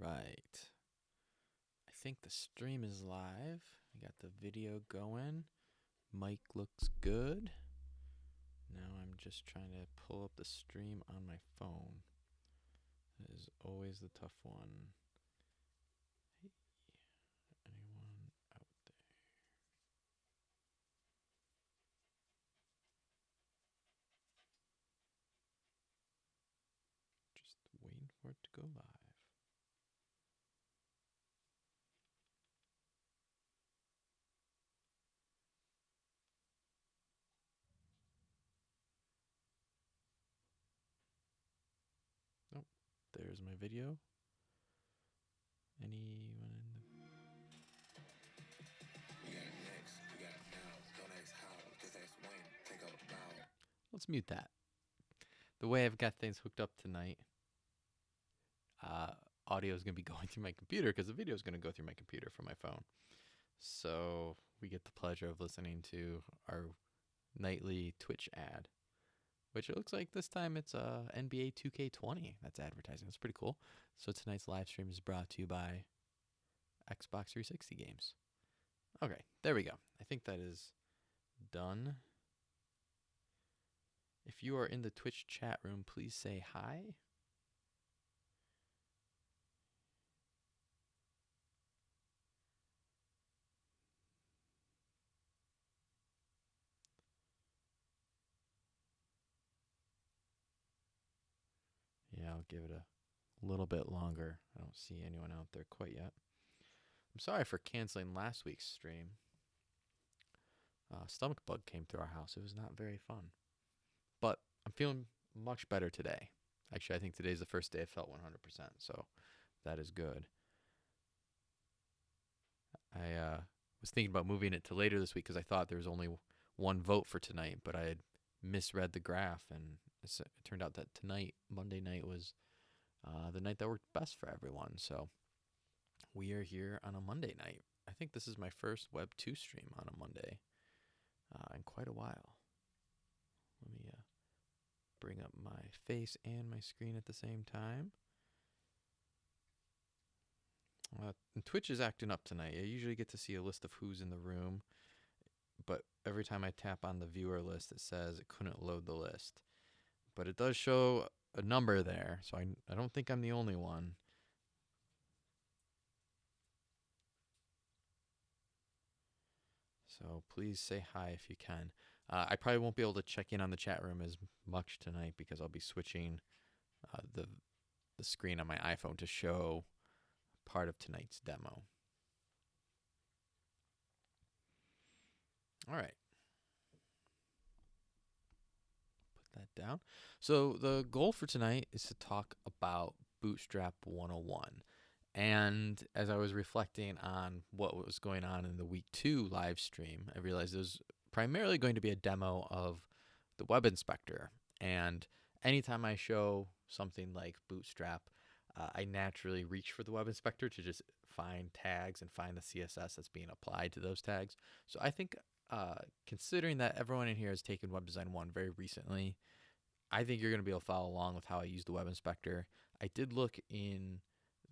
right. I think the stream is live. I got the video going. Mic looks good. Now I'm just trying to pull up the stream on my phone. That is always the tough one. Hey, anyone out there? Just waiting for it to go live. Oh, there's my video. Anyone in the. Let's mute that. The way I've got things hooked up tonight, uh, audio is going to be going through my computer because the video is going to go through my computer from my phone. So we get the pleasure of listening to our nightly Twitch ad, which it looks like this time it's uh, NBA 2K20 that's advertising. That's pretty cool. So tonight's live stream is brought to you by Xbox 360 games. Okay, there we go. I think that is done. If you are in the Twitch chat room, please say hi. I'll give it a little bit longer. I don't see anyone out there quite yet. I'm sorry for canceling last week's stream. Uh, stomach bug came through our house. It was not very fun. But I'm feeling much better today. Actually, I think today's the first day I felt 100%, so that is good. I uh, was thinking about moving it to later this week because I thought there was only one vote for tonight, but I had misread the graph, and it turned out that tonight, Monday night, was uh, the night that worked best for everyone. So we are here on a Monday night. I think this is my first Web 2 stream on a Monday uh, in quite a while. Let me uh, bring up my face and my screen at the same time. Uh, Twitch is acting up tonight. I usually get to see a list of who's in the room, every time I tap on the viewer list, it says it couldn't load the list. But it does show a number there, so I, I don't think I'm the only one. So please say hi if you can. Uh, I probably won't be able to check in on the chat room as much tonight because I'll be switching uh, the the screen on my iPhone to show part of tonight's demo. All right. Put that down. So the goal for tonight is to talk about Bootstrap 101. And as I was reflecting on what was going on in the week two live stream, I realized it was primarily going to be a demo of the web inspector. And anytime I show something like Bootstrap, uh, I naturally reach for the web inspector to just find tags and find the CSS that's being applied to those tags. So I think, uh, considering that everyone in here has taken Web Design 1 very recently, I think you're going to be able to follow along with how I use the web inspector. I did look in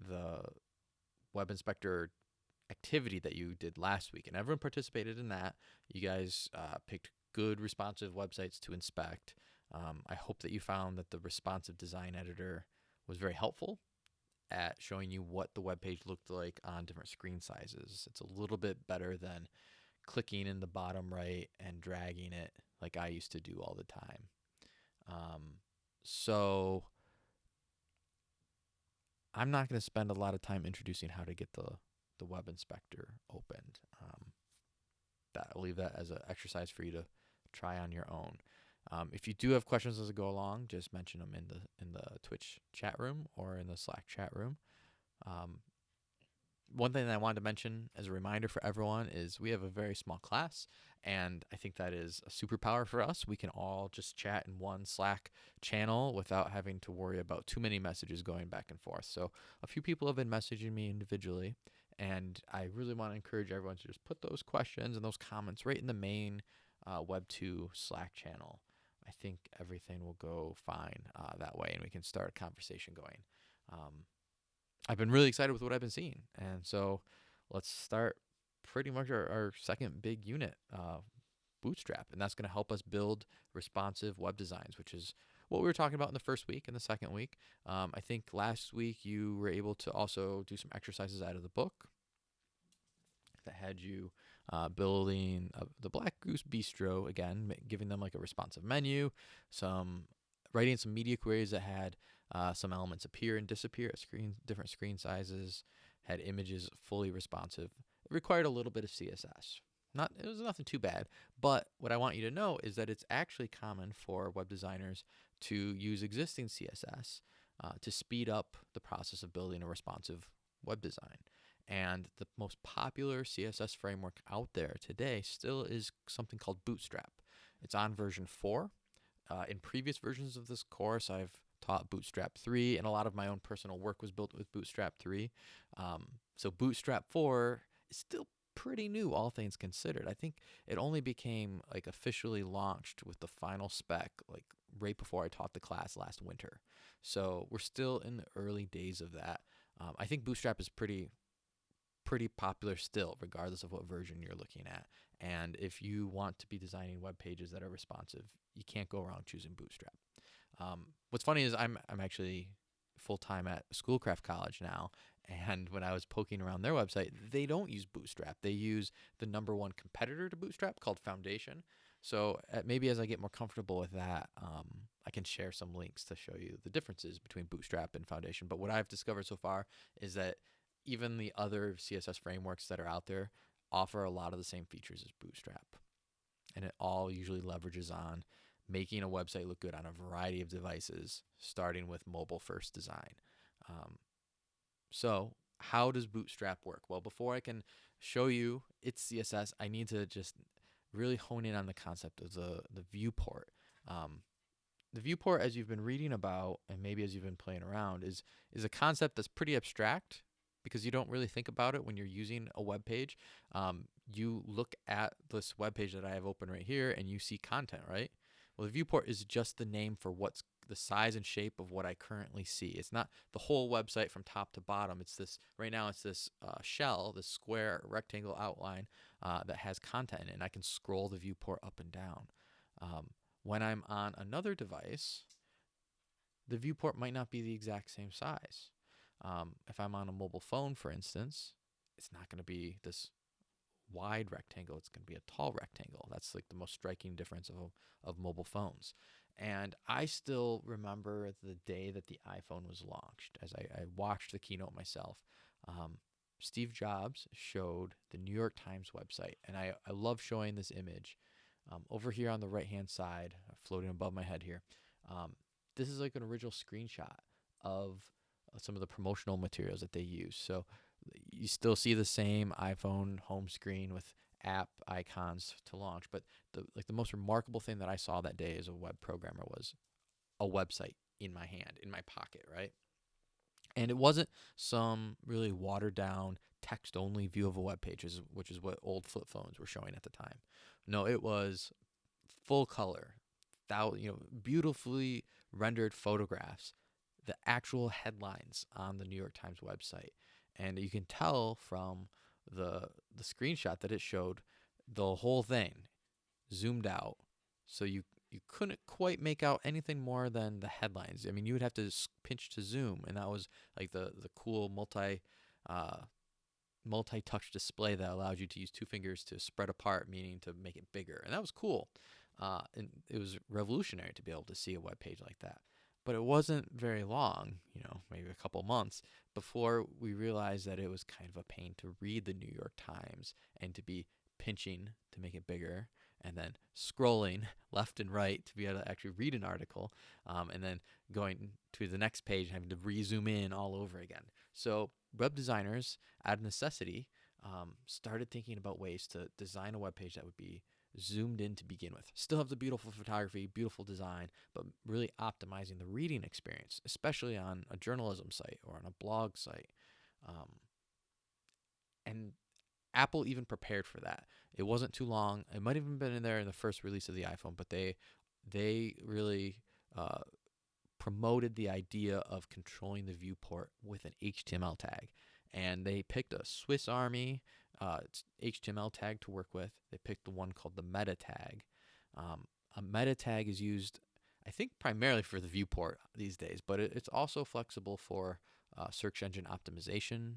the web inspector activity that you did last week, and everyone participated in that. You guys uh, picked good responsive websites to inspect. Um, I hope that you found that the responsive design editor was very helpful at showing you what the web page looked like on different screen sizes. It's a little bit better than clicking in the bottom right and dragging it like I used to do all the time. Um, so I'm not going to spend a lot of time introducing how to get the the web inspector opened. Um, that I'll leave that as an exercise for you to try on your own. Um, if you do have questions as I go along, just mention them in the in the Twitch chat room or in the Slack chat room. Um, one thing that I wanted to mention as a reminder for everyone is we have a very small class, and I think that is a superpower for us. We can all just chat in one Slack channel without having to worry about too many messages going back and forth. So a few people have been messaging me individually, and I really want to encourage everyone to just put those questions and those comments right in the main uh, Web2 Slack channel. I think everything will go fine uh, that way, and we can start a conversation going. Um, I've been really excited with what I've been seeing. And so let's start pretty much our, our second big unit, uh, Bootstrap. And that's going to help us build responsive web designs, which is what we were talking about in the first week and the second week. Um, I think last week you were able to also do some exercises out of the book that had you uh, building uh, the Black Goose Bistro again, giving them like a responsive menu, some writing some media queries that had uh, some elements appear and disappear at screen different screen sizes, had images fully responsive. It required a little bit of CSS. Not it was nothing too bad, but what I want you to know is that it's actually common for web designers to use existing CSS uh, to speed up the process of building a responsive web design. And the most popular CSS framework out there today still is something called Bootstrap. It's on version 4. Uh, in previous versions of this course, I've taught Bootstrap 3, and a lot of my own personal work was built with Bootstrap 3. Um, so Bootstrap 4 is still pretty new, all things considered. I think it only became like officially launched with the final spec like right before I taught the class last winter. So we're still in the early days of that. Um, I think Bootstrap is pretty pretty popular still, regardless of what version you're looking at. And if you want to be designing web pages that are responsive, you can't go around choosing Bootstrap. Um, what's funny is I'm I'm actually full time at Schoolcraft College now, and when I was poking around their website, they don't use Bootstrap. They use the number one competitor to Bootstrap called Foundation. So uh, maybe as I get more comfortable with that, um, I can share some links to show you the differences between Bootstrap and Foundation. But what I've discovered so far is that even the other CSS frameworks that are out there offer a lot of the same features as Bootstrap. And it all usually leverages on making a website look good on a variety of devices, starting with mobile first design. Um, so, how does Bootstrap work? Well, before I can show you its CSS, I need to just really hone in on the concept of the, the viewport. Um, the viewport, as you've been reading about, and maybe as you've been playing around, is is a concept that's pretty abstract because you don't really think about it when you're using a web page. Um, you look at this web page that I have open right here, and you see content, right? Well, the viewport is just the name for what's the size and shape of what I currently see. It's not the whole website from top to bottom. It's this right now. It's this uh, shell, this square rectangle outline uh, that has content in it, and I can scroll the viewport up and down. Um, when I'm on another device, the viewport might not be the exact same size. Um, if I'm on a mobile phone, for instance, it's not going to be this wide rectangle. It's going to be a tall rectangle. That's like the most striking difference of, of mobile phones. And I still remember the day that the iPhone was launched as I, I watched the keynote myself. Um, Steve Jobs showed the New York Times website. And I, I love showing this image. Um, over here on the right hand side, floating above my head here, um, this is like an original screenshot of some of the promotional materials that they use. So you still see the same iPhone home screen with app icons to launch, but the like the most remarkable thing that I saw that day as a web programmer was a website in my hand, in my pocket, right? And it wasn't some really watered down text only view of a web page, which is what old flip phones were showing at the time. No, it was full color, thou, you know, beautifully rendered photographs, the actual headlines on the New York Times website and you can tell from the the screenshot that it showed the whole thing zoomed out. So you you couldn't quite make out anything more than the headlines. I mean you would have to pinch to zoom and that was like the the cool multi uh, multi-touch display that allowed you to use two fingers to spread apart meaning to make it bigger and that was cool. Uh, and it was revolutionary to be able to see a web page like that but it wasn't very long, you know, maybe a couple months before we realized that it was kind of a pain to read the New York Times and to be pinching to make it bigger and then scrolling left and right to be able to actually read an article um, and then going to the next page and having to re-zoom in all over again. So web designers, out of necessity, um, started thinking about ways to design a web page that would be zoomed in to begin with. Still have the beautiful photography, beautiful design, but really optimizing the reading experience, especially on a journalism site or on a blog site. Um, and Apple even prepared for that. It wasn't too long. It might have even been in there in the first release of the iPhone, but they they really uh, promoted the idea of controlling the viewport with an HTML tag. And they picked a Swiss Army uh, HTML tag to work with. They picked the one called the meta tag. Um, a meta tag is used, I think, primarily for the viewport these days, but it, it's also flexible for uh, search engine optimization.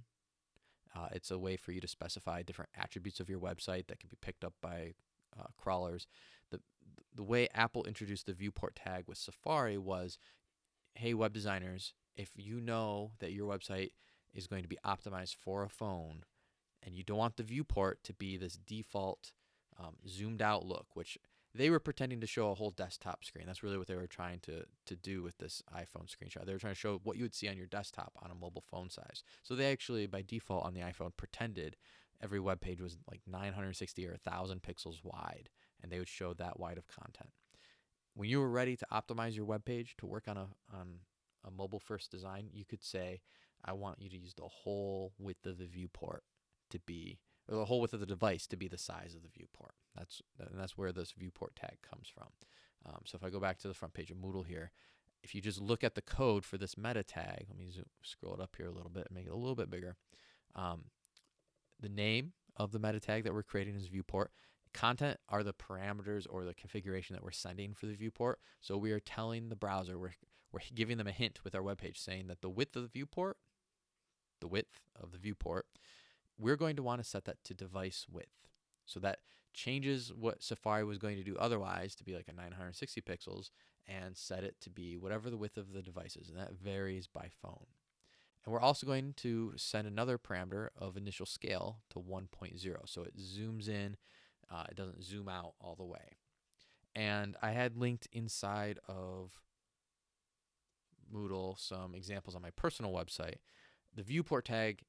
Uh, it's a way for you to specify different attributes of your website that can be picked up by uh, crawlers. The, the way Apple introduced the viewport tag with Safari was hey, web designers, if you know that your website is going to be optimized for a phone and you don't want the viewport to be this default um, zoomed out look, which they were pretending to show a whole desktop screen. That's really what they were trying to, to do with this iPhone screenshot. They were trying to show what you would see on your desktop on a mobile phone size. So they actually, by default on the iPhone, pretended every web page was like 960 or 1,000 pixels wide, and they would show that wide of content. When you were ready to optimize your web page to work on a on a mobile first design, you could say, I want you to use the whole width of the viewport to be the whole width of the device to be the size of the viewport. That's and that's where this viewport tag comes from. Um, so if I go back to the front page of Moodle here, if you just look at the code for this meta tag, let me zoom, scroll it up here a little bit and make it a little bit bigger. Um, the name of the meta tag that we're creating is viewport. Content are the parameters or the configuration that we're sending for the viewport. So we are telling the browser, we're, we're giving them a hint with our web page saying that the width of the viewport, the width of the viewport, we're going to want to set that to device width. So that changes what Safari was going to do otherwise to be like a 960 pixels and set it to be whatever the width of the device is. And that varies by phone. And we're also going to send another parameter of initial scale to 1.0. So it zooms in, uh, it doesn't zoom out all the way. And I had linked inside of Moodle some examples on my personal website. The viewport tag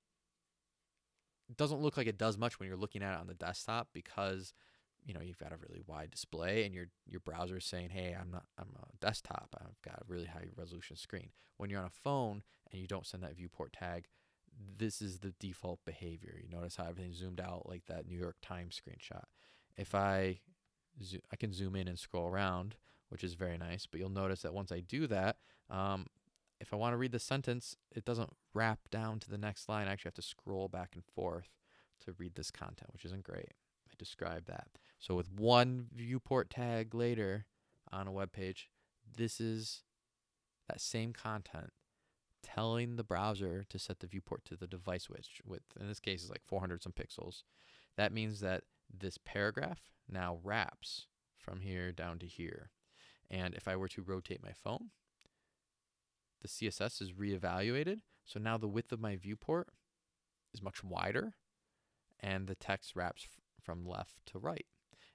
doesn't look like it does much when you're looking at it on the desktop because you know you've got a really wide display and your your browser is saying hey i'm not i'm a desktop. I've got a really high resolution screen. When you're on a phone and you don't send that viewport tag this is the default behavior. You notice how everything's zoomed out like that new york times screenshot. If i i can zoom in and scroll around which is very nice but you'll notice that once i do that um, if i want to read the sentence it doesn't wrap down to the next line i actually have to scroll back and forth to read this content which isn't great I describe that. So with one viewport tag later on a web page, this is that same content telling the browser to set the viewport to the device which width in this case is like 400 some pixels. That means that this paragraph now wraps from here down to here. And if I were to rotate my phone, the CSS is reevaluated. So now the width of my viewport is much wider and the text wraps from left to right.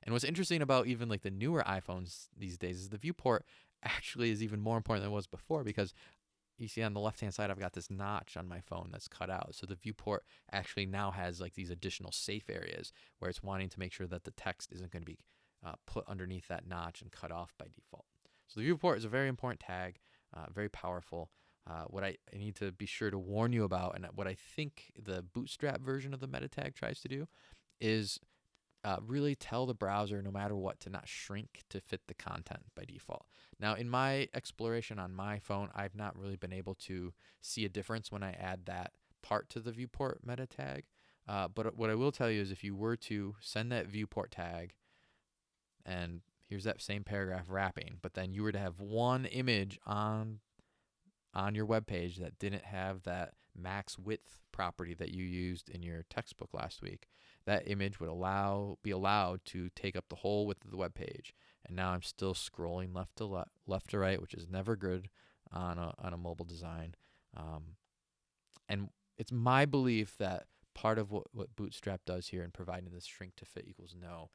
And what's interesting about even like the newer iPhones these days is the viewport actually is even more important than it was before because you see on the left hand side I've got this notch on my phone that's cut out. So the viewport actually now has like these additional safe areas where it's wanting to make sure that the text isn't going to be uh, put underneath that notch and cut off by default. So the viewport is a very important tag, uh, very powerful. Uh, what I, I need to be sure to warn you about, and what I think the Bootstrap version of the meta tag tries to do, is uh, really tell the browser, no matter what, to not shrink to fit the content by default. Now, in my exploration on my phone, I've not really been able to see a difference when I add that part to the viewport meta tag. Uh, but what I will tell you is if you were to send that viewport tag, and here's that same paragraph wrapping, but then you were to have one image on on your web page that didn't have that max width property that you used in your textbook last week, that image would allow be allowed to take up the whole width of the web page. And now I'm still scrolling left to le- left to right, which is never good on a on a mobile design. Um, and it's my belief that part of what, what Bootstrap does here in providing this shrink to fit equals no,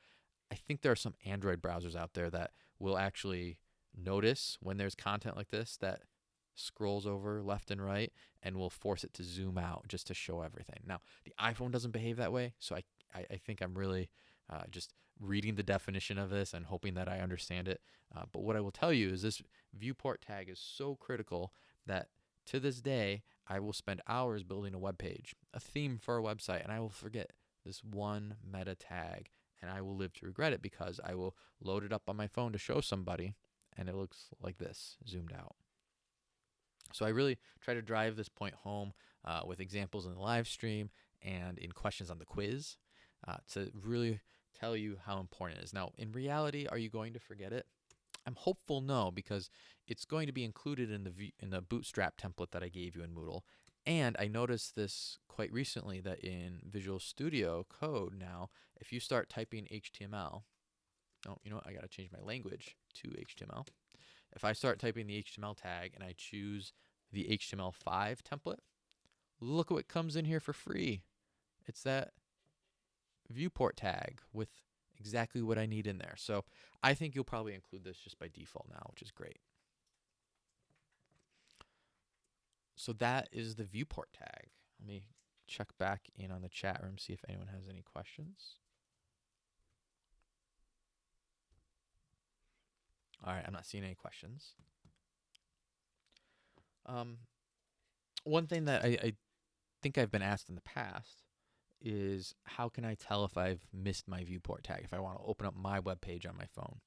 I think there are some Android browsers out there that will actually notice when there's content like this that scrolls over left and right and will force it to zoom out just to show everything. Now, the iPhone doesn't behave that way, so I, I, I think I'm really uh, just reading the definition of this and hoping that I understand it. Uh, but what I will tell you is this viewport tag is so critical that to this day, I will spend hours building a web page, a theme for a website, and I will forget this one meta tag and I will live to regret it because I will load it up on my phone to show somebody and it looks like this zoomed out. So I really try to drive this point home uh, with examples in the live stream and in questions on the quiz uh, to really tell you how important it is. Now, in reality, are you going to forget it? I'm hopeful no, because it's going to be included in the in the Bootstrap template that I gave you in Moodle. And I noticed this quite recently that in Visual Studio Code now, if you start typing HTML, oh, you know what? I got to change my language to HTML. If I start typing the HTML tag and I choose the HTML5 template, look what comes in here for free. It's that viewport tag with exactly what I need in there. So I think you'll probably include this just by default now, which is great. So that is the viewport tag. Let me check back in on the chat room, see if anyone has any questions. All right, I'm not seeing any questions. Um, one thing that I, I think I've been asked in the past is how can I tell if I've missed my viewport tag if I want to open up my web page on my phone.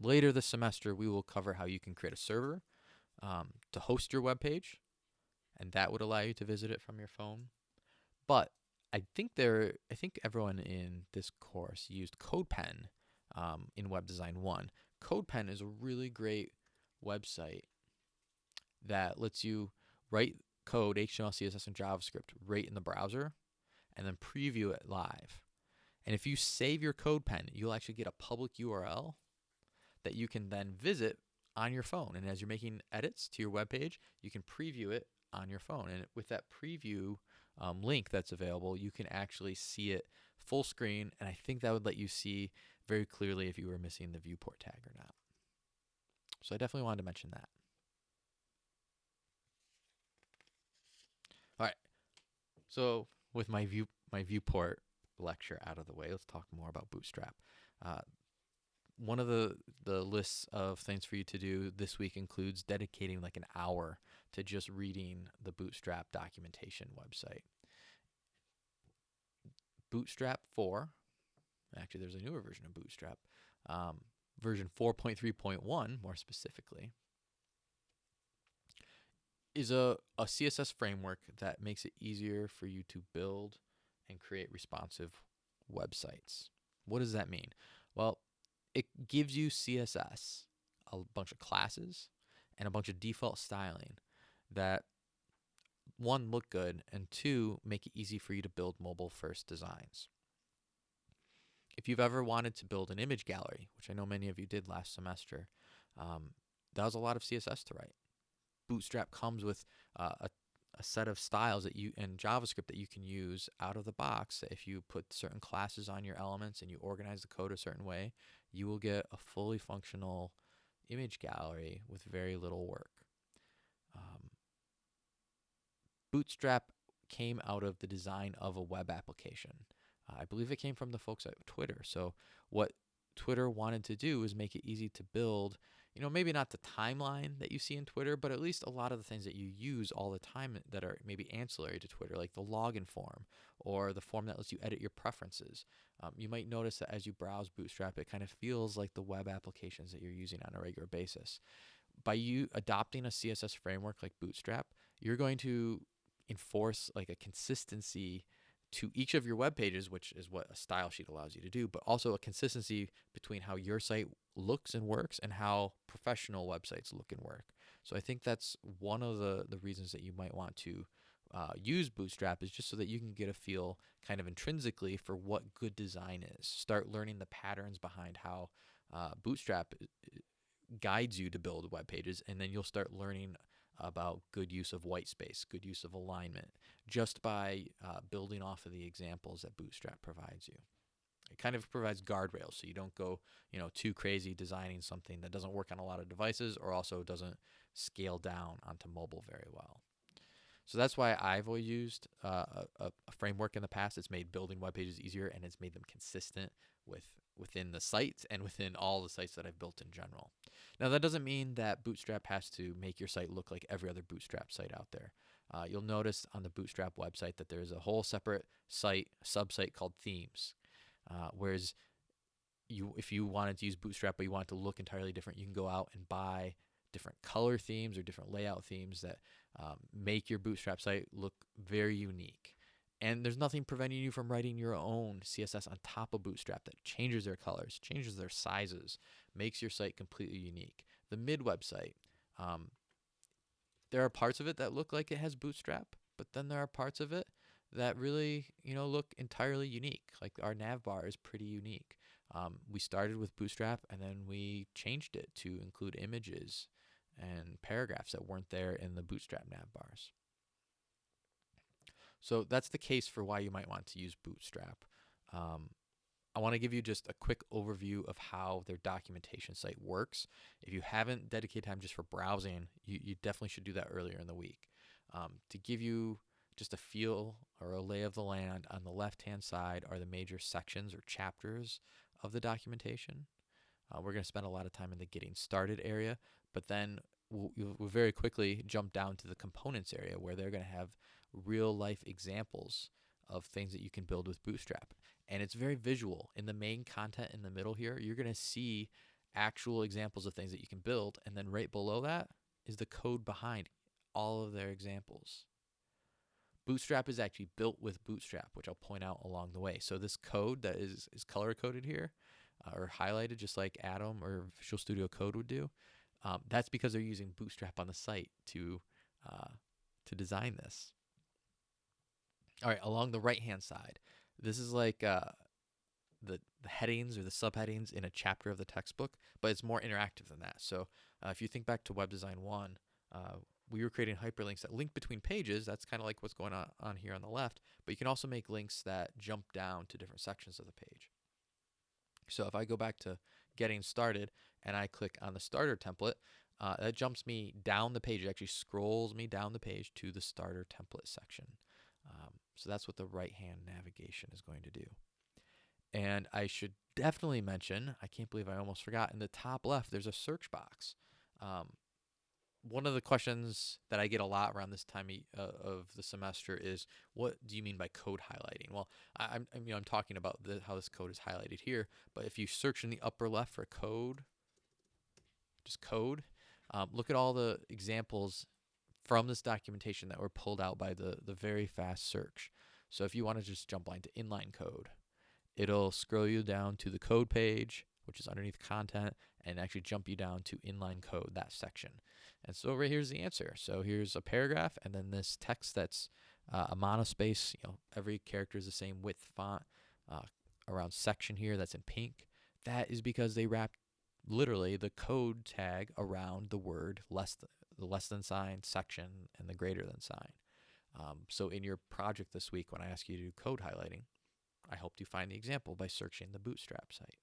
Later this semester, we will cover how you can create a server um, to host your web page, and that would allow you to visit it from your phone. But I think there, I think everyone in this course used CodePen um, in Web Design One. CodePen is a really great website that lets you write code, HTML, CSS, and JavaScript right in the browser and then preview it live. And if you save your CodePen, you'll actually get a public URL that you can then visit on your phone. And as you're making edits to your web page, you can preview it on your phone. And with that preview um, link that's available, you can actually see it full screen. And I think that would let you see very clearly if you were missing the viewport tag or not. So I definitely wanted to mention that. All right. So with my view my viewport lecture out of the way, let's talk more about Bootstrap. Uh, one of the the lists of things for you to do this week includes dedicating like an hour to just reading the Bootstrap documentation website. Bootstrap 4, actually, there's a newer version of Bootstrap, um, version 4.3.1 more specifically, is a, a CSS framework that makes it easier for you to build and create responsive websites. What does that mean? Well, it gives you CSS, a bunch of classes, and a bunch of default styling that one look good and two make it easy for you to build mobile first designs. If you've ever wanted to build an image gallery, which I know many of you did last semester, um, that was a lot of CSS to write. Bootstrap comes with uh, a, a set of styles that you in JavaScript that you can use out of the box. If you put certain classes on your elements and you organize the code a certain way, you will get a fully functional image gallery with very little work. Um, Bootstrap came out of the design of a web application. Uh, I believe it came from the folks at Twitter. So what Twitter wanted to do is make it easy to build, you know, maybe not the timeline that you see in Twitter, but at least a lot of the things that you use all the time that are maybe ancillary to Twitter, like the login form or the form that lets you edit your preferences. Um, you might notice that as you browse Bootstrap, it kind of feels like the web applications that you're using on a regular basis. By you adopting a CSS framework like Bootstrap, you're going to enforce like a consistency to each of your web pages, which is what a style sheet allows you to do, but also a consistency between how your site looks and works and how professional websites look and work. So I think that's one of the, the reasons that you might want to uh, use Bootstrap is just so that you can get a feel kind of intrinsically for what good design is. Start learning the patterns behind how uh, Bootstrap uh, guides you to build web pages, and then you'll start learning about good use of white space, good use of alignment, just by uh, building off of the examples that Bootstrap provides you. It kind of provides guardrails so you don't go, you know, too crazy designing something that doesn't work on a lot of devices or also doesn't scale down onto mobile very well. So that's why I've always used uh, a, a, framework in the past. It's made building web pages easier and it's made them consistent with within the site and within all the sites that I've built in general. Now that doesn't mean that Bootstrap has to make your site look like every other Bootstrap site out there. Uh, you'll notice on the Bootstrap website that there's a whole separate site, subsite called themes. Uh, whereas you, if you wanted to use Bootstrap but you want it to look entirely different, you can go out and buy different color themes or different layout themes that um, make your Bootstrap site look very unique. And there's nothing preventing you from writing your own CSS on top of Bootstrap that changes their colors, changes their sizes, makes your site completely unique. The mid website, um, there are parts of it that look like it has Bootstrap, but then there are parts of it that really, you know, look entirely unique. Like our nav bar is pretty unique. Um, we started with Bootstrap and then we changed it to include images and paragraphs that weren't there in the Bootstrap nav bars. So that's the case for why you might want to use Bootstrap. Um, I want to give you just a quick overview of how their documentation site works. If you haven't dedicated time just for browsing, you, you definitely should do that earlier in the week. Um, to give you just a feel or a lay of the land, on the left hand side are the major sections or chapters of the documentation. Uh, we're going to spend a lot of time in the getting started area, but then we'll, we'll very quickly jump down to the components area where they're going to have real life examples of things that you can build with Bootstrap. And it's very visual. In the main content in the middle here, you're going to see actual examples of things that you can build. And then right below that is the code behind all of their examples. Bootstrap is actually built with Bootstrap, which I'll point out along the way. So this code that is, is color coded here uh, or highlighted just like Atom or Visual Studio Code would do, um, that's because they're using Bootstrap on the site to, uh, to design this. All right, along the right hand side, this is like uh, the, the headings or the subheadings in a chapter of the textbook, but it's more interactive than that. So uh, if you think back to Web Design 1, uh, we were creating hyperlinks that link between pages. That's kind of like what's going on, on here on the left, but you can also make links that jump down to different sections of the page. So if I go back to getting started and I click on the starter template, uh, that jumps me down the page. It actually scrolls me down the page to the starter template section. Um, so that's what the right hand navigation is going to do. And I should definitely mention, I can't believe I almost forgot, in the top left, there's a search box. Um, one of the questions that I get a lot around this time uh, of the semester is, what do you mean by code highlighting? Well, I, am you know, I'm talking about the, how this code is highlighted here, but if you search in the upper left for code, just code, um, look at all the examples from this documentation that were pulled out by the, the very fast search. So if you want to just jump line to inline code, it'll scroll you down to the code page, which is underneath content, and actually jump you down to inline code, that section. And so right here's the answer. So here's a paragraph, and then this text that's uh, a monospace, you know, every character is the same width font uh, around section here that's in pink. That is because they wrapped literally the code tag around the word less than, the less than sign, section, and the greater than sign. Um, so in your project this week, when I ask you to do code highlighting, I helped you find the example by searching the Bootstrap site.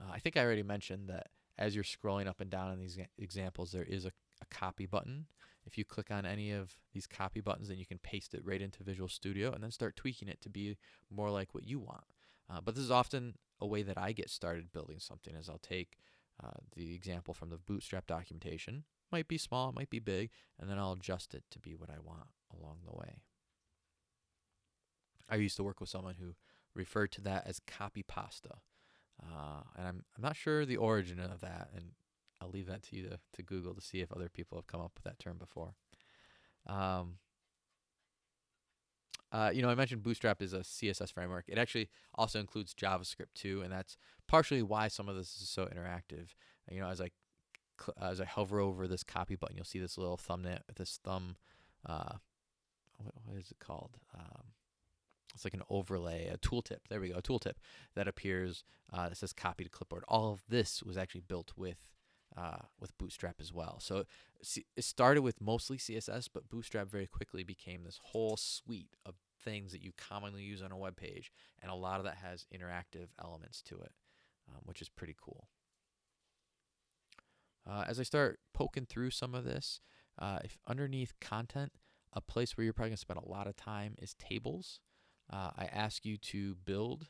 Uh, I think I already mentioned that as you're scrolling up and down in these examples, there is a, a, copy button. If you click on any of these copy buttons, then you can paste it right into Visual Studio and then start tweaking it to be more like what you want. Uh, but this is often a way that I get started building something is I'll take uh, the example from the Bootstrap documentation, might be small, it might be big, and then I'll adjust it to be what I want along the way. I used to work with someone who referred to that as copy pasta. Uh, and I'm, I'm not sure the origin of that, and I'll leave that to you to, to Google to see if other people have come up with that term before. Um, uh, you know, I mentioned Bootstrap is a CSS framework. It actually also includes JavaScript too, and that's partially why some of this is so interactive. You know, as I as I hover over this copy button, you'll see this little thumbnail, this thumb. Uh, what, what is it called? Um, it's like an overlay, a tooltip. There we go, a tooltip that appears uh, that says copy to clipboard. All of this was actually built with uh, with Bootstrap as well. So it started with mostly CSS, but Bootstrap very quickly became this whole suite of things that you commonly use on a web page, and a lot of that has interactive elements to it, um, which is pretty cool. Uh, as I start poking through some of this, uh, if underneath content, a place where you're probably going to spend a lot of time is tables uh, I ask you to build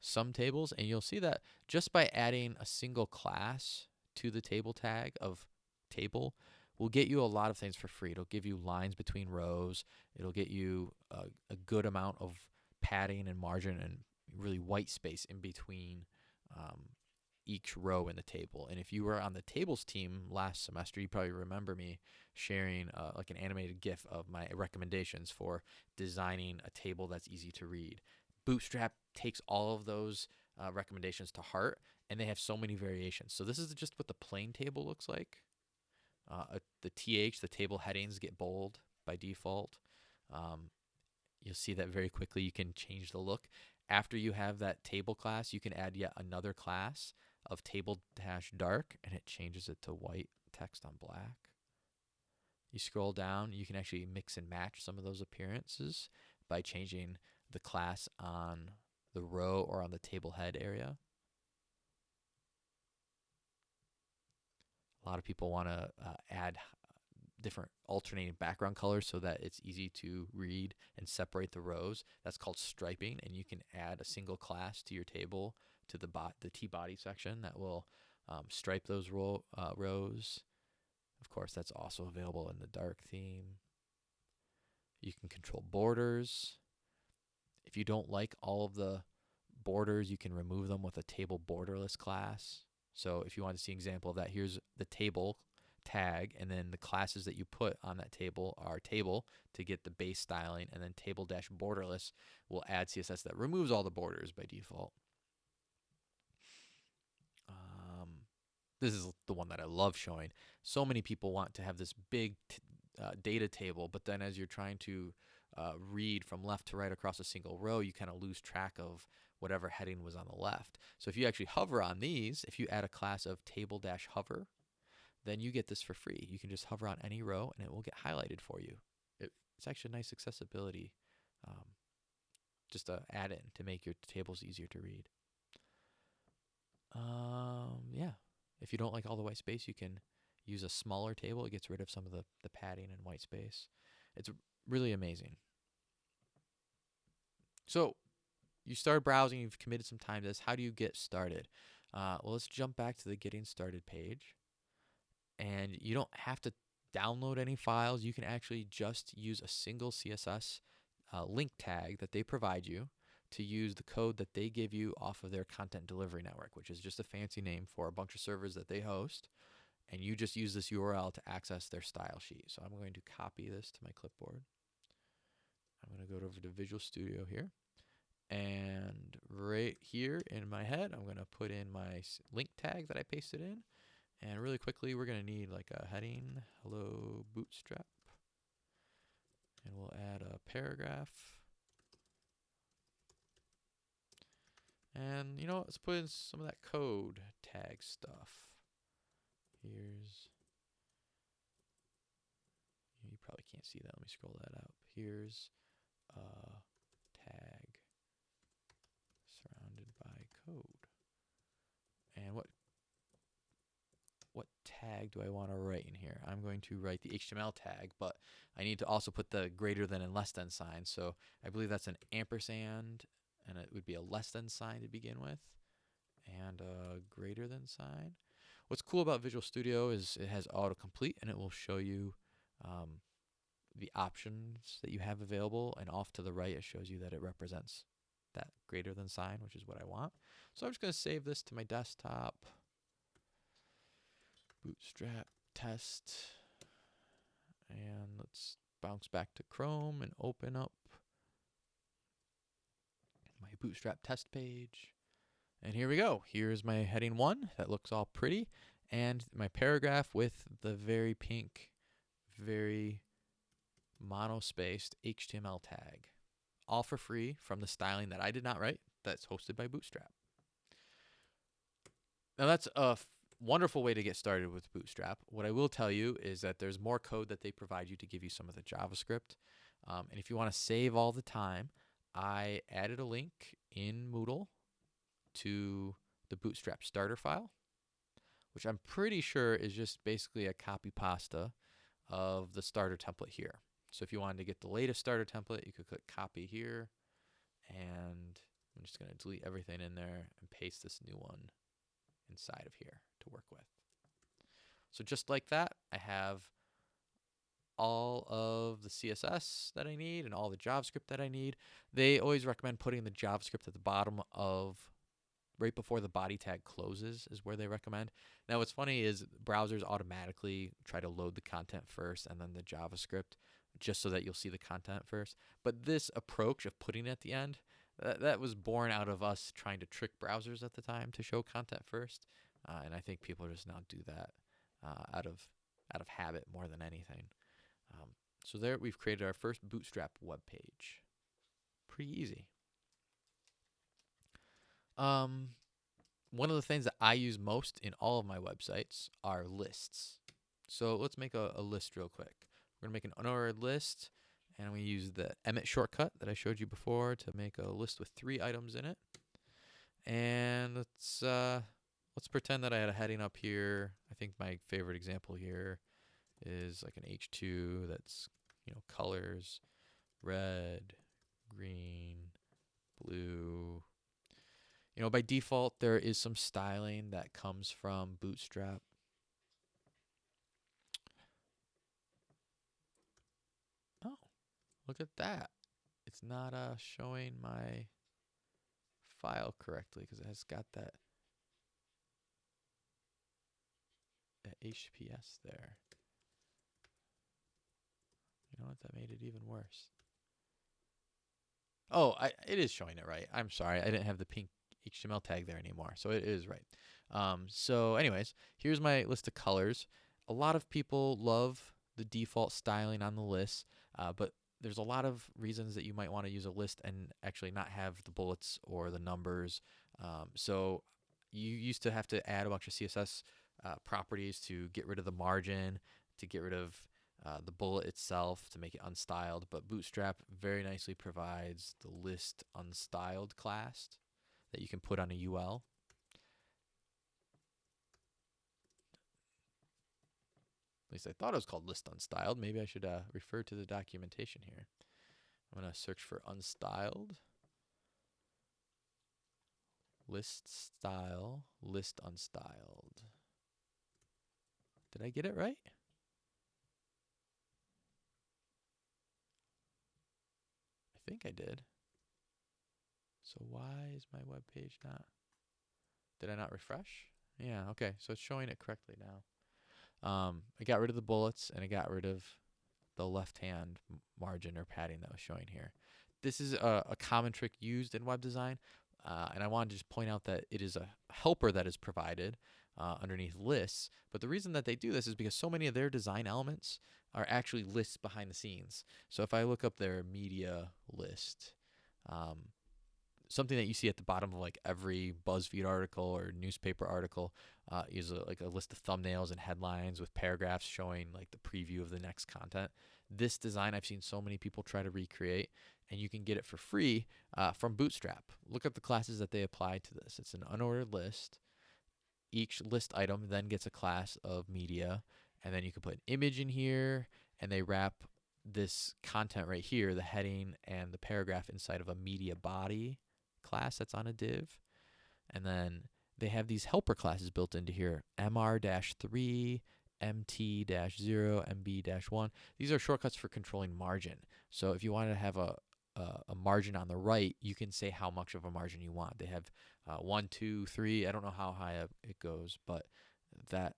some tables, and you'll see that just by adding a single class to the table tag of table will get you a lot of things for free. It'll give you lines between rows. It'll get you a, a good amount of padding and margin and really white space in between um, each row in the table. And if you were on the tables team last semester, you probably remember me sharing uh, like an animated GIF of my recommendations for designing a table that's easy to read. Bootstrap takes all of those uh, recommendations to heart, and they have so many variations. So this is just what the plain table looks like. Uh, the TH, the table headings get bold by default. Um, you'll see that very quickly. You can change the look. After you have that table class, you can add yet another class of table dash dark, and it changes it to white text on black. You scroll down, you can actually mix and match some of those appearances by changing the class on the row or on the table head area. A lot of people want to uh, add different alternating background colors so that it's easy to read and separate the rows. That's called striping, and you can add a single class to your table to the bot the T body section that will um, stripe those ro uh, rows. Of course, that's also available in the dark theme. You can control borders. If you don't like all of the borders, you can remove them with a table borderless class. So if you want to see an example of that, here's the table tag, and then the classes that you put on that table are table to get the base styling, and then table dash borderless will add CSS that removes all the borders by default. Um, this is the one that I love showing. So many people want to have this big uh, data table, but then as you're trying to uh, read from left to right across a single row, you kind of lose track of whatever heading was on the left. So if you actually hover on these, if you add a class of table dash hover, then you get this for free. You can just hover on any row and it will get highlighted for you. It, it's actually a nice accessibility, um, just a add-in to make your tables easier to read. Um, yeah, if you don't like all the white space, you can use a smaller table. It gets rid of some of the, the padding and white space. It's really amazing. So you start browsing, you've committed some time to this. How do you get started? Uh, well, let's jump back to the getting started page. And you don't have to download any files. You can actually just use a single CSS uh, link tag that they provide you to use the code that they give you off of their content delivery network, which is just a fancy name for a bunch of servers that they host. And you just use this URL to access their style sheet. So I'm going to copy this to my clipboard. I'm going to go over to Visual Studio here. And right here in my head, I'm going to put in my link tag that I pasted in. And really quickly, we're going to need like a heading, hello bootstrap. And we'll add a paragraph. And you know, let's put in some of that code tag stuff. Here's, you probably can't see that. Let me scroll that up. Here's a tag surrounded by code. And what what tag do I want to write in here? I'm going to write the HTML tag, but I need to also put the greater than and less than sign. So I believe that's an ampersand, and it would be a less than sign to begin with, and a greater than sign. What's cool about Visual Studio is it has autocomplete, and it will show you um, the options that you have available, and off to the right, it shows you that it represents that greater than sign, which is what I want. So I'm just going to save this to my desktop. Bootstrap test. And let's bounce back to Chrome and open up my Bootstrap test page. And here we go. Here's my heading one. That looks all pretty. And my paragraph with the very pink, very monospaced HTML tag. All for free from the styling that I did not write that's hosted by Bootstrap. Now that's a wonderful way to get started with Bootstrap. What I will tell you is that there's more code that they provide you to give you some of the JavaScript. Um, and if you want to save all the time, I added a link in Moodle to the Bootstrap starter file, which I'm pretty sure is just basically a copy pasta of the starter template here. So if you wanted to get the latest starter template, you could click copy here. And I'm just going to delete everything in there and paste this new one inside of here to work with. So just like that, I have all of the CSS that I need and all the JavaScript that I need. They always recommend putting the JavaScript at the bottom of right before the body tag closes is where they recommend. Now, what's funny is browsers automatically try to load the content first and then the JavaScript just so that you'll see the content first. But this approach of putting it at the end, that, that was born out of us trying to trick browsers at the time to show content first. Uh, and I think people just now do that uh, out of out of habit more than anything. Um, so there we've created our first Bootstrap web page. Pretty easy. Um, one of the things that I use most in all of my websites are lists. So let's make a, a list real quick. We're gonna make an unordered list, and we use the Emmet shortcut that I showed you before to make a list with three items in it. And let's uh, let's pretend that I had a heading up here. I think my favorite example here is like an H2 that's you know colors red, green, blue. You know, by default, there is some styling that comes from Bootstrap. Oh, look at that. It's not uh, showing my file correctly because it has got that, that HTTPS there. You know what? That made it even worse. Oh, I, it is showing it right. I'm sorry. I didn't have the pink HTML tag there anymore. So it is right. Um, so anyways, here's my list of colors. A lot of people love the default styling on the list, uh, but there's a lot of reasons that you might want to use a list and actually not have the bullets or the numbers. Um, so you used to have to add a bunch of CSS uh, properties to get rid of the margin, to get rid of uh, the bullet itself to make it unstyled, but Bootstrap very nicely provides the list unstyled class that you can put on a UL. At least I thought it was called list unstyled. Maybe I should uh, refer to the documentation here. I'm going to search for unstyled. List style, list unstyled. Did I get it right? I think I did. So why is my web page not? Did I not refresh? Yeah, okay. So it's showing it correctly now. Um, I got rid of the bullets and I got rid of the left-hand margin or padding that was showing here. This is a, a common trick used in web design, uh, and I want to just point out that it is a helper that is provided uh, underneath lists. But the reason that they do this is because so many of their design elements are actually lists behind the scenes. So if I look up their media list, um, something that you see at the bottom of like every BuzzFeed article or newspaper article uh, is a, like a list of thumbnails and headlines with paragraphs showing like the preview of the next content. This design I've seen so many people try to recreate, and you can get it for free uh, from Bootstrap. Look at the classes that they apply to this. It's an unordered list. Each list item then gets a class of media, and then you can put an image in here, and they wrap this content right here, the heading and the paragraph inside of a media body class that's on a div. And then they have these helper classes built into here, mr-3, mt-0, mb-1. These are shortcuts for controlling margin. So if you want to have a, a, a, margin on the right, you can say how much of a margin you want. They have uh, one, two, three. I don't know how high it goes, but that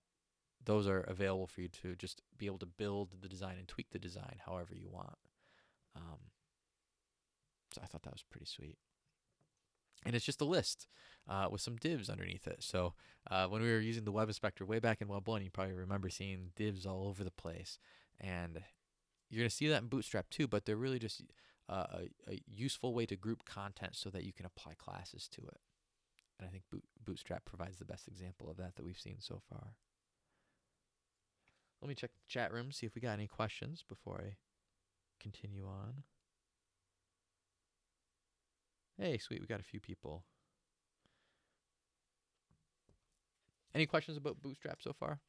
those are available for you to just be able to build the design and tweak the design however you want. Um, so I thought that was pretty sweet and it's just a list uh, with some divs underneath it. So uh, when we were using the web inspector way back in Web 1, you probably remember seeing divs all over the place. And you're going to see that in Bootstrap too, but they're really just uh, a, a, useful way to group content so that you can apply classes to it. And I think Boot, Bootstrap provides the best example of that that we've seen so far. Let me check the chat room, see if we got any questions before I continue on. Hey, sweet, we got a few people. Any questions about Bootstrap so far?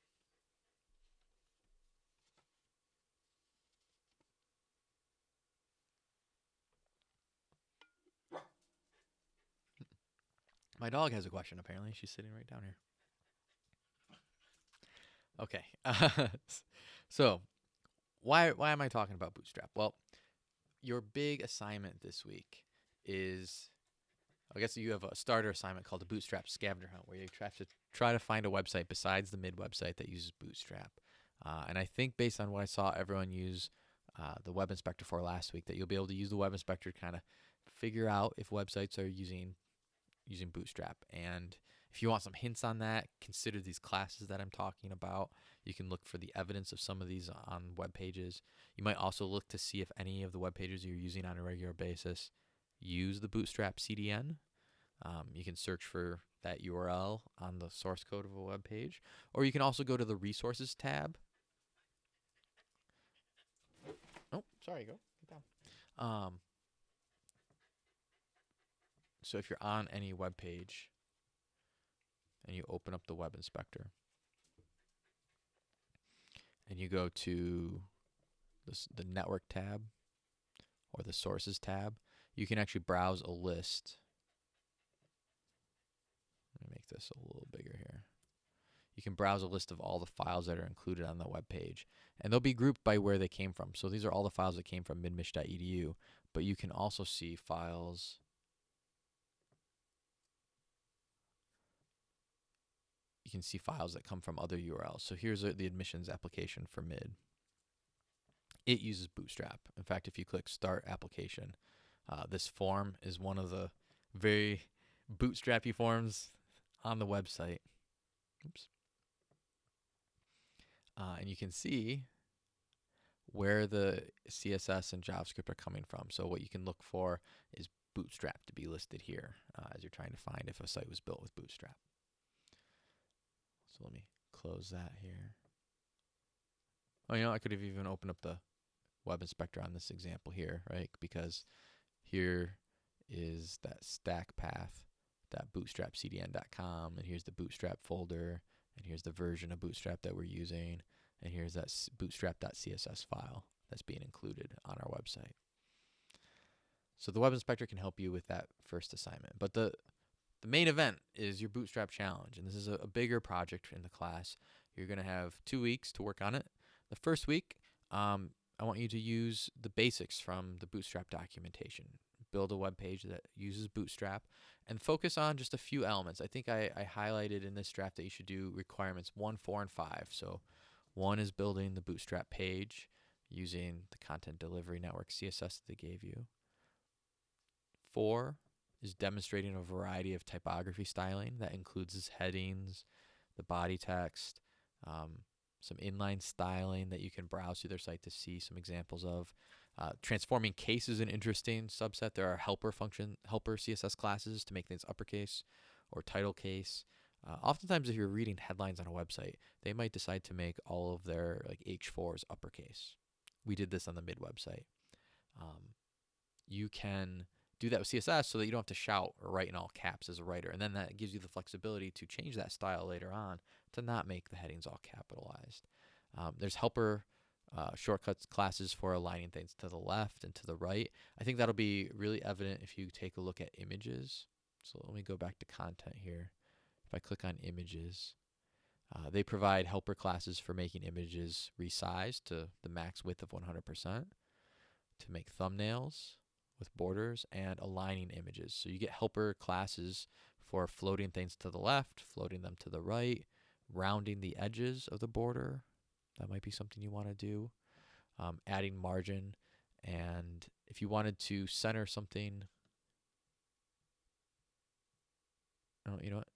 My dog has a question, apparently. She's sitting right down here. Okay. So, why why am I talking about Bootstrap? Well, your big assignment this week is I guess you have a starter assignment called the Bootstrap Scavenger Hunt, where you have to try to find a website besides the mid website that uses Bootstrap. Uh, and I think based on what I saw everyone use uh, the Web Inspector for last week, that you'll be able to use the Web Inspector to kind of figure out if websites are using using Bootstrap. And if you want some hints on that, consider these classes that I'm talking about. You can look for the evidence of some of these on web pages. You might also look to see if any of the web pages you're using on a regular basis use the Bootstrap CDN. Um, you can search for that URL on the source code of a web page, or you can also go to the resources tab. Oh, sorry, go get down. Um, so if you're on any web page and you open up the web inspector and you go to this, the network tab or the sources tab, you can actually browse a list. Let me make this a little bigger here. You can browse a list of all the files that are included on the web page, and they'll be grouped by where they came from. So these are all the files that came from midmich.edu, but you can also see files you can see files that come from other URLs. So here's uh, the admissions application for mid. It uses Bootstrap. In fact, if you click Start Application, uh, this form is one of the very bootstrappy forms on the website. Oops. Uh, and you can see where the CSS and JavaScript are coming from. So what you can look for is Bootstrap to be listed here uh, as you're trying to find if a site was built with Bootstrap. So let me close that here. Oh, you know, I could have even opened up the web inspector on this example here, right? Because here is that stack path, that bootstrapcdn.com, and here's the bootstrap folder, and here's the version of bootstrap that we're using, and here's that bootstrap.css file that's being included on our website. So the web inspector can help you with that first assignment. But the the main event is your bootstrap challenge, and this is a, a bigger project in the class. You're going to have two weeks to work on it. The first week, um, I want you to use the basics from the Bootstrap documentation. Build a web page that uses Bootstrap and focus on just a few elements. I think I, I highlighted in this draft that you should do requirements one, four, and five. So one is building the Bootstrap page using the content delivery network CSS that they gave you. Four is demonstrating a variety of typography styling that includes headings, the body text, um, some inline styling that you can browse through their site to see some examples of. Uh, transforming case is an interesting subset. There are helper function, helper CSS classes to make things uppercase or title case. Uh, oftentimes, if you're reading headlines on a website, they might decide to make all of their like H4s uppercase. We did this on the mid website. Um, you can do that with CSS so that you don't have to shout or write in all caps as a writer. And then that gives you the flexibility to change that style later on to not make the headings all capitalized. Um, there's helper uh, shortcuts classes for aligning things to the left and to the right. I think that'll be really evident if you take a look at images. So let me go back to content here. If I click on images, uh, they provide helper classes for making images resized to the max width of 100%, to make thumbnails with borders, and aligning images. So you get helper classes for floating things to the left, floating them to the right, rounding the edges of the border. That might be something you want to do. Um, adding margin. And if you wanted to center something, oh, you know what?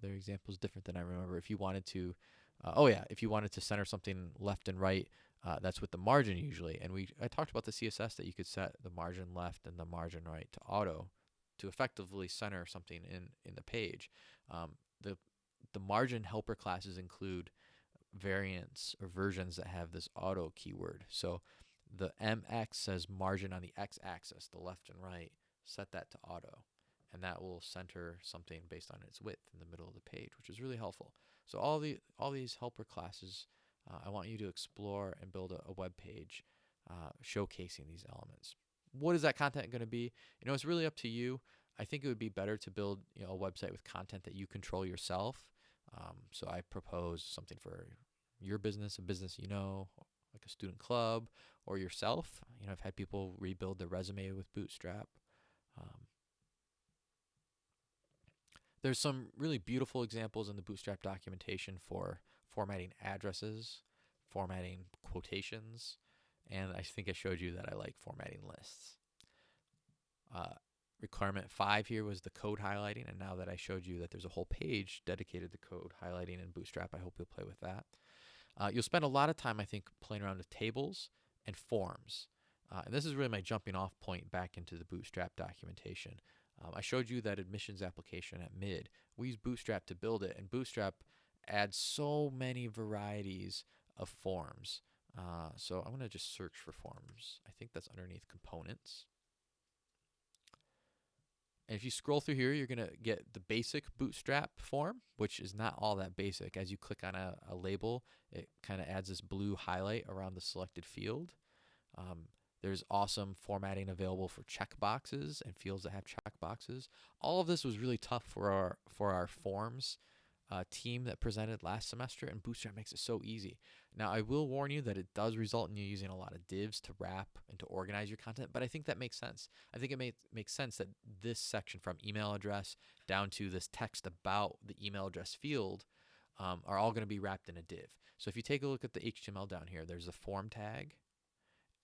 Their example is different than I remember. If you wanted to, uh, oh yeah, if you wanted to center something left and right, uh, that's with the margin usually. And we I talked about the CSS that you could set the margin left and the margin right to auto to effectively center something in in the page. Um, the the margin helper classes include variants or versions that have this auto keyword. So the MX says margin on the X axis, the left and right. Set that to auto, and that will center something based on its width in the middle of the page, which is really helpful. So all the all these helper classes, uh, I want you to explore and build a, a web page uh, showcasing these elements. What is that content going to be? You know, it's really up to you. I think it would be better to build you know a website with content that you control yourself um, so I propose something for your business, a business you know, like a student club, or yourself. You know, I've had people rebuild their resume with Bootstrap. Um, there's some really beautiful examples in the Bootstrap documentation for formatting addresses, formatting quotations, and I think I showed you that I like formatting lists. Uh, requirement five here was the code highlighting, and now that I showed you that there's a whole page dedicated to code highlighting in Bootstrap, I hope you'll play with that. Uh, you'll spend a lot of time, I think, playing around with tables and forms. Uh, and this is really my jumping off point back into the Bootstrap documentation. Um, I showed you that admissions application at mid. We use Bootstrap to build it, and Bootstrap adds so many varieties of forms. Uh, so I'm going to just search for forms. I think that's underneath components. And if you scroll through here, you're going to get the basic bootstrap form, which is not all that basic. As you click on a, a label, it kind of adds this blue highlight around the selected field. Um, there's awesome formatting available for checkboxes and fields that have checkboxes. All of this was really tough for our for our forms uh, team that presented last semester, and Bootstrap makes it so easy. Now, I will warn you that it does result in you using a lot of divs to wrap and to organize your content, but I think that makes sense. I think it may, makes sense that this section from email address down to this text about the email address field um, are all going to be wrapped in a div. So if you take a look at the HTML down here, there's a form tag,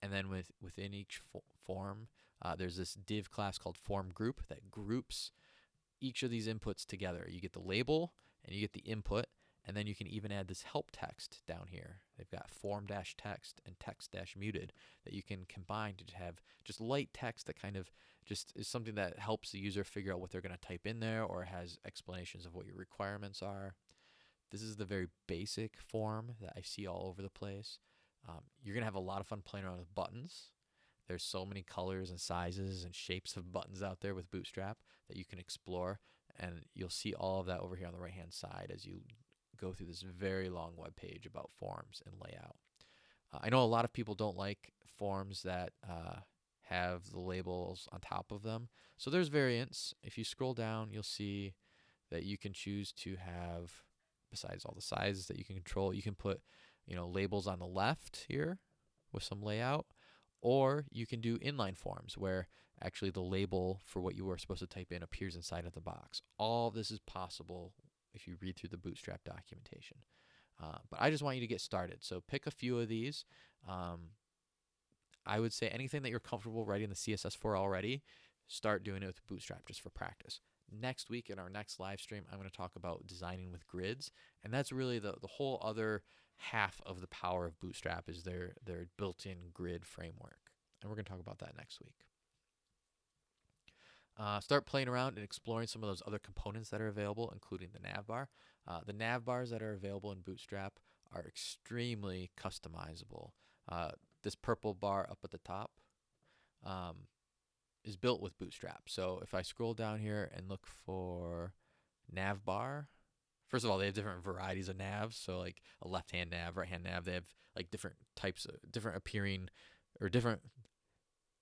and then with within each fo form, uh, there's this div class called form group that groups each of these inputs together. You get the label, and you get the input and then you can even add this help text down here. They've got form dash text and text dash muted that you can combine to have just light text that kind of just is something that helps the user figure out what they're going to type in there or has explanations of what your requirements are. This is the very basic form that I see all over the place. Um, you're going to have a lot of fun playing around with buttons. There's so many colors and sizes and shapes of buttons out there with Bootstrap that you can explore and you'll see all of that over here on the right hand side as you go through this very long web page about forms and layout. Uh, I know a lot of people don't like forms that uh, have the labels on top of them. So there's variants. If you scroll down, you'll see that you can choose to have, besides all the sizes that you can control, you can put you know labels on the left here with some layout, or you can do inline forms where actually the label for what you were supposed to type in appears inside of the box. All this is possible if you read through the Bootstrap documentation. Uh, but I just want you to get started. So pick a few of these. Um, I would say anything that you're comfortable writing the CSS for already, start doing it with Bootstrap just for practice. Next week in our next live stream, I'm going to talk about designing with grids, and that's really the the whole other half of the power of Bootstrap is their their built-in grid framework, and we're going to talk about that next week. Uh, start playing around and exploring some of those other components that are available, including the navbar. Uh, the navbars that are available in Bootstrap are extremely customizable. Uh, this purple bar up at the top um, is built with Bootstrap. So if I scroll down here and look for navbar, first of all, they have different varieties of navs. So like a left-hand nav, right-hand nav, they have like different types of different appearing or different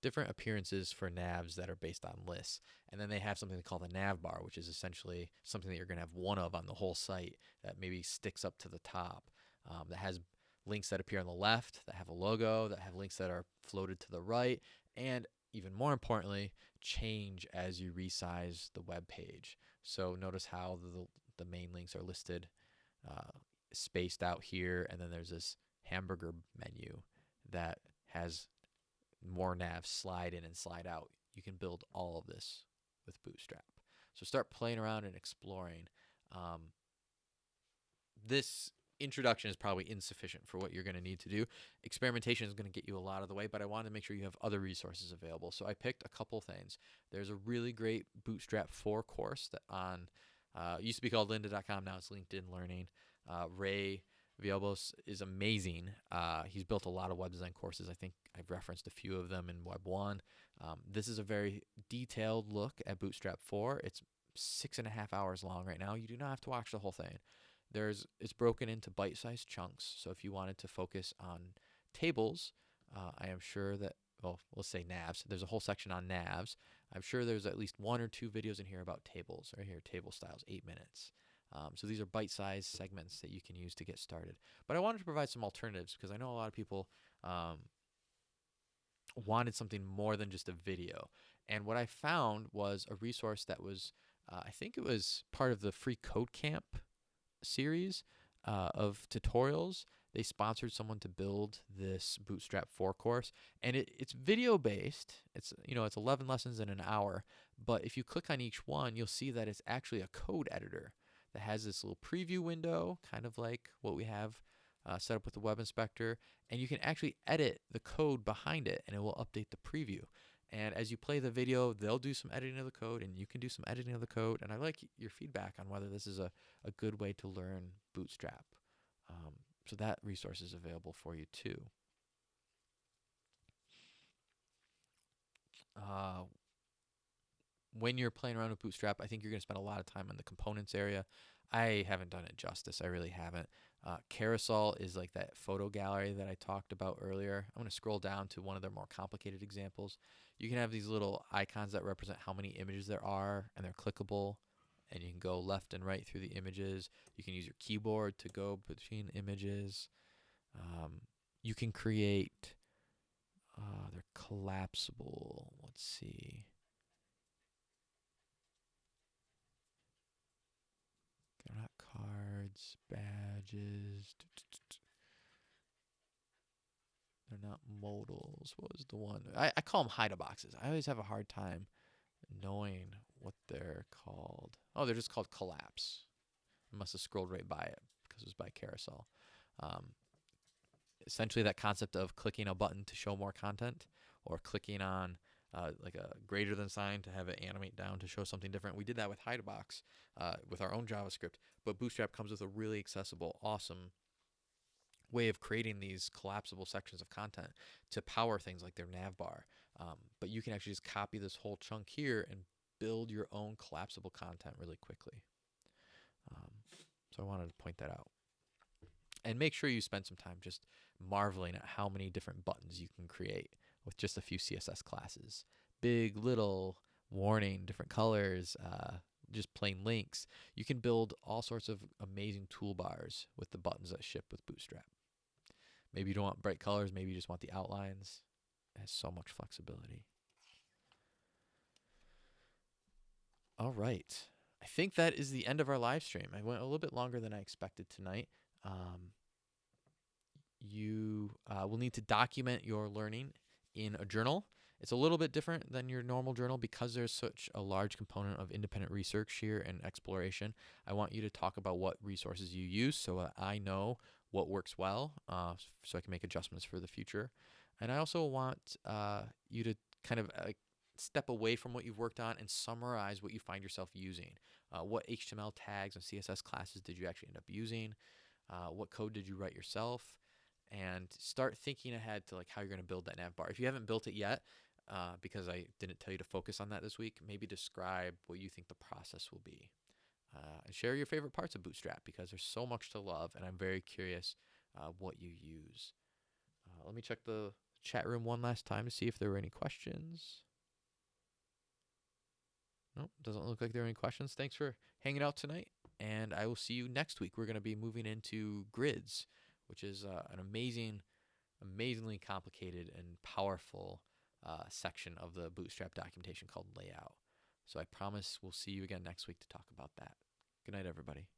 different appearances for navs that are based on lists. And then they have something they call the nav bar, which is essentially something that you're going to have one of on the whole site that maybe sticks up to the top, um, that has links that appear on the left, that have a logo, that have links that are floated to the right, and even more importantly, change as you resize the web page. So notice how the, the main links are listed uh, spaced out here, and then there's this hamburger menu that has more navs slide in and slide out. You can build all of this with Bootstrap. So start playing around and exploring. Um, this introduction is probably insufficient for what you're going to need to do. Experimentation is going to get you a lot of the way, but I wanted to make sure you have other resources available. So I picked a couple things. There's a really great Bootstrap 4 course that on uh, used to be called lynda.com, now it's LinkedIn Learning. Uh, Ray Villalobos is amazing. Uh, he's built a lot of web design courses. I think I've referenced a few of them in Web 1. Um, this is a very detailed look at Bootstrap 4. It's six and a half hours long right now. You do not have to watch the whole thing. There's It's broken into bite-sized chunks. So if you wanted to focus on tables, uh, I am sure that, well, let's say navs. There's a whole section on navs. I'm sure there's at least one or two videos in here about tables. Right here, table styles, eight minutes. Um, so these are bite-sized segments that you can use to get started. But I wanted to provide some alternatives because I know a lot of people um, wanted something more than just a video. And what I found was a resource that was Uh, I think it was part of the free code camp series uh, of tutorials. They sponsored someone to build this Bootstrap 4 course, and it, it's video based. It's you know it's 11 lessons in an hour, but if you click on each one, you'll see that it's actually a code editor that has this little preview window, kind of like what we have uh, set up with the web inspector, and you can actually edit the code behind it, and it will update the preview. And as you play the video, they'll do some editing of the code, and you can do some editing of the code. And I like your feedback on whether this is a, a good way to learn Bootstrap. Um, so that resource is available for you too. Uh, when you're playing around with Bootstrap, I think you're going to spend a lot of time in the components area. I haven't done it justice. I really haven't. Uh, Carousel is like that photo gallery that I talked about earlier. I'm going to scroll down to one of their more complicated examples. You can have these little icons that represent how many images there are, and they're clickable. And you can go left and right through the images. You can use your keyboard to go between images. Um, you can create, uh, they're collapsible. Let's see. They're not cards, badges. They're not modals. What was the one? I, I call them hide boxes. I always have a hard time knowing what they're called. Oh, they're just called collapse. I must have scrolled right by it because it was by carousel. Um, essentially, that concept of clicking a button to show more content or clicking on uh, like a greater than sign to have it animate down to show something different. We did that with Hidebox uh, with our own JavaScript, but Bootstrap comes with a really accessible, awesome way of creating these collapsible sections of content to power things like their nav bar. Um, but you can actually just copy this whole chunk here and build your own collapsible content really quickly. Um, so I wanted to point that out. And make sure you spend some time just marveling at how many different buttons you can create with just a few CSS classes. Big, little, warning, different colors, uh, just plain links. You can build all sorts of amazing toolbars with the buttons that ship with Bootstrap. Maybe you don't want bright colors, maybe you just want the outlines. It has so much flexibility. All right. I think that is the end of our live stream. I went a little bit longer than I expected tonight. Um, you uh, will need to document your learning in a journal. It's a little bit different than your normal journal because there's such a large component of independent research here and exploration. I want you to talk about what resources you use so I know what works well uh, so I can make adjustments for the future. And I also want uh, you to kind of uh, step away from what you've worked on and summarize what you find yourself using. Uh, what HTML tags and CSS classes did you actually end up using? Uh, what code did you write yourself? And start thinking ahead to like how you're going to build that nav bar. If you haven't built it yet, uh, because I didn't tell you to focus on that this week, maybe describe what you think the process will be. Uh, and share your favorite parts of Bootstrap because there's so much to love, and I'm very curious uh, what you use. Uh, let me check the chat room one last time to see if there were any questions. Nope, doesn't look like there are any questions. Thanks for hanging out tonight, and I will see you next week. We're going to be moving into grids, which is uh, an amazing, amazingly complicated and powerful uh, section of the Bootstrap documentation called layout. So I promise we'll see you again next week to talk about that. Good night, everybody.